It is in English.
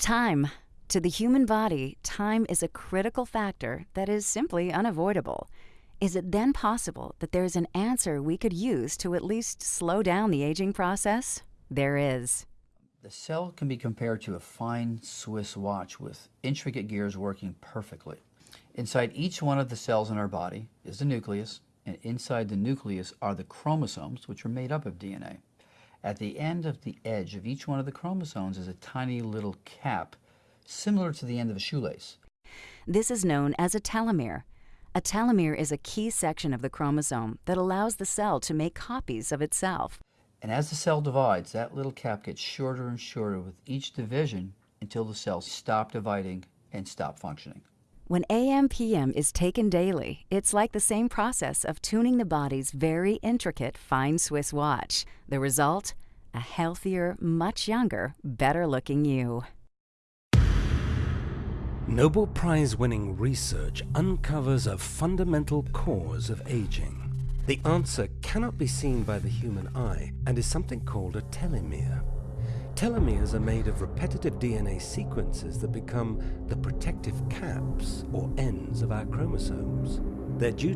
Time. To the human body, time is a critical factor that is simply unavoidable. Is it then possible that there's an answer we could use to at least slow down the aging process? There is. The cell can be compared to a fine Swiss watch with intricate gears working perfectly. Inside each one of the cells in our body is the nucleus, and inside the nucleus are the chromosomes, which are made up of DNA. At the end of the edge of each one of the chromosomes is a tiny little cap, similar to the end of a shoelace. This is known as a telomere. A telomere is a key section of the chromosome that allows the cell to make copies of itself. And as the cell divides, that little cap gets shorter and shorter with each division until the cells stop dividing and stop functioning. When AMPM is taken daily, it's like the same process of tuning the body's very intricate fine Swiss watch. The result? A healthier, much younger, better looking you. Nobel Prize winning research uncovers a fundamental cause of aging. The answer cannot be seen by the human eye and is something called a telomere. Telomeres are made of repetitive DNA sequences that become the protective caps or ends of our chromosomes. They're due